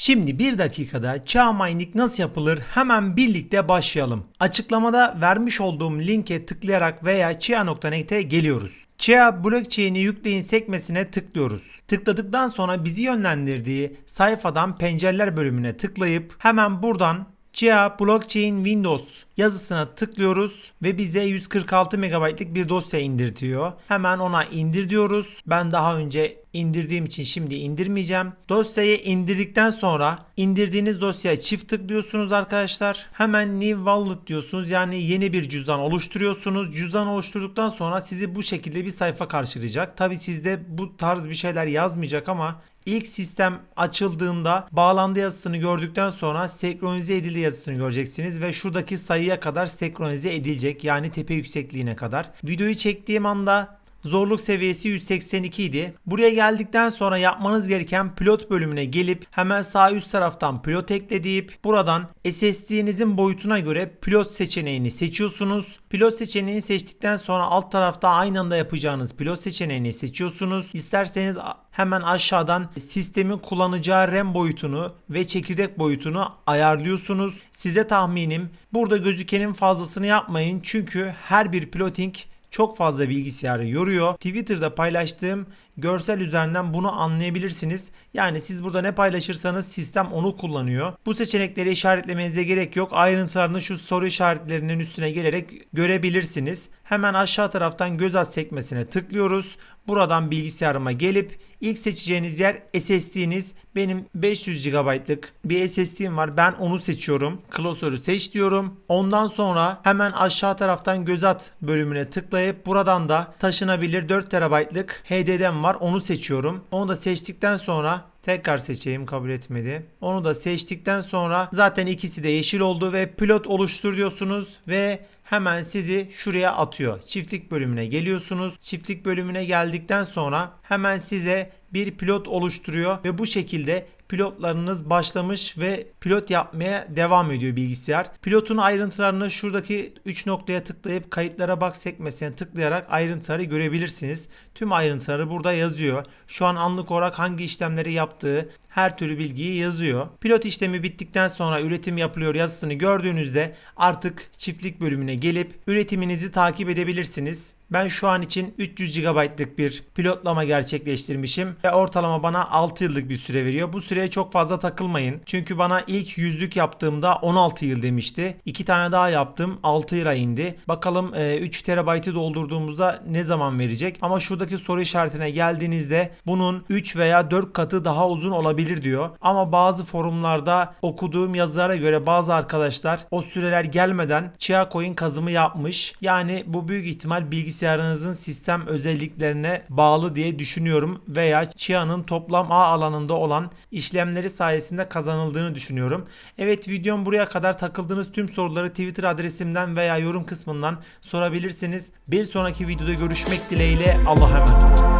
Şimdi bir dakikada Chia Mining nasıl yapılır hemen birlikte başlayalım. Açıklamada vermiş olduğum linke tıklayarak veya chia.net'e geliyoruz. Chia blockchain'i yükleyin sekmesine tıklıyoruz. Tıkladıktan sonra bizi yönlendirdiği sayfadan pencereler bölümüne tıklayıp hemen buradan Chia Blockchain Windows yazısına tıklıyoruz ve bize 146 MB'lık bir dosya indirtiyor. Hemen ona indir diyoruz. Ben daha önce indirdiğim için şimdi indirmeyeceğim. Dosyayı indirdikten sonra indirdiğiniz dosyaya çift tıklıyorsunuz arkadaşlar. Hemen New Wallet diyorsunuz. Yani yeni bir cüzdan oluşturuyorsunuz. Cüzdan oluşturduktan sonra sizi bu şekilde bir sayfa karşılayacak. Tabi sizde bu tarz bir şeyler yazmayacak ama İlk sistem açıldığında bağlandı yazısını gördükten sonra senkronize edildi yazısını göreceksiniz ve şuradaki sayıya kadar senkronize edilecek yani tepe yüksekliğine kadar. Videoyu çektiğim anda Zorluk seviyesi 182 idi. Buraya geldikten sonra yapmanız gereken pilot bölümüne gelip hemen sağ üst taraftan pilot ekle deyip buradan SSD'nizin boyutuna göre pilot seçeneğini seçiyorsunuz. Pilot seçeneğini seçtikten sonra alt tarafta aynı anda yapacağınız pilot seçeneğini seçiyorsunuz. İsterseniz hemen aşağıdan sistemin kullanacağı RAM boyutunu ve çekirdek boyutunu ayarlıyorsunuz. Size tahminim burada gözükenin fazlasını yapmayın çünkü her bir piloting çok fazla bilgisayarı yoruyor. Twitter'da paylaştığım görsel üzerinden bunu anlayabilirsiniz. Yani siz burada ne paylaşırsanız sistem onu kullanıyor. Bu seçenekleri işaretlemenize gerek yok. Ayrıntılarını şu soru işaretlerinin üstüne gelerek görebilirsiniz. Hemen aşağı taraftan göz at sekmesine tıklıyoruz. Buradan bilgisayarıma gelip ilk seçeceğiniz yer SSD'niz. Benim 500 GB'lık bir SSD'm var. Ben onu seçiyorum. Klasörü seç diyorum. Ondan sonra hemen aşağı taraftan göz at bölümüne tıklayıp buradan da taşınabilir 4 TB'lık HDD'm var. Onu seçiyorum. Onu da seçtikten sonra Tekrar seçeyim kabul etmedi. Onu da seçtikten sonra zaten ikisi de yeşil oldu ve pilot oluştur diyorsunuz ve hemen sizi şuraya atıyor. Çiftlik bölümüne geliyorsunuz. Çiftlik bölümüne geldikten sonra hemen size bir pilot oluşturuyor ve bu şekilde pilotlarınız başlamış ve pilot yapmaya devam ediyor bilgisayar. Pilotun ayrıntılarını şuradaki 3 noktaya tıklayıp kayıtlara bak sekmesine tıklayarak ayrıntıları görebilirsiniz. Tüm ayrıntıları burada yazıyor. Şu an anlık olarak hangi işlemleri yaptığı her türlü bilgiyi yazıyor. Pilot işlemi bittikten sonra üretim yapılıyor yazısını gördüğünüzde artık çiftlik bölümüne gelip üretiminizi takip edebilirsiniz. Ben şu an için 300 GB'lık bir pilotlama gerçekleştirmişim ve ortalama bana 6 yıllık bir süre veriyor. Bu süreye çok fazla takılmayın. Çünkü bana ilk yüzlük yaptığımda 16 yıl demişti. 2 tane daha yaptım 6 yıla indi. Bakalım 3 TB'ı doldurduğumuzda ne zaman verecek? Ama şuradaki soru işaretine geldiğinizde bunun 3 veya 4 katı daha uzun olabilir diyor. Ama bazı forumlarda okuduğum yazılara göre bazı arkadaşlar o süreler gelmeden Chia Coin kazımı yapmış. Yani bu büyük ihtimal bilgisayar bilgisayarınızın sistem özelliklerine bağlı diye düşünüyorum veya Chia'nın toplam ağ alanında olan işlemleri sayesinde kazanıldığını düşünüyorum. Evet videom buraya kadar takıldığınız tüm soruları Twitter adresimden veya yorum kısmından sorabilirsiniz. Bir sonraki videoda görüşmek dileğiyle Allah'a emanet.